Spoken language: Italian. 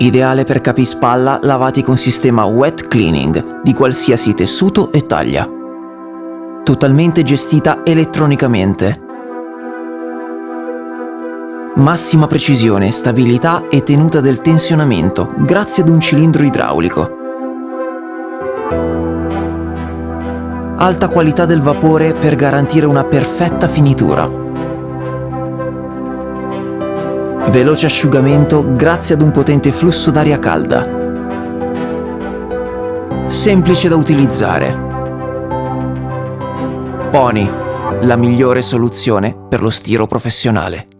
Ideale per capi spalla lavati con sistema wet cleaning di qualsiasi tessuto e taglia. Totalmente gestita elettronicamente. Massima precisione, stabilità e tenuta del tensionamento grazie ad un cilindro idraulico. Alta qualità del vapore per garantire una perfetta finitura. Veloce asciugamento grazie ad un potente flusso d'aria calda. Semplice da utilizzare. Pony, la migliore soluzione per lo stiro professionale.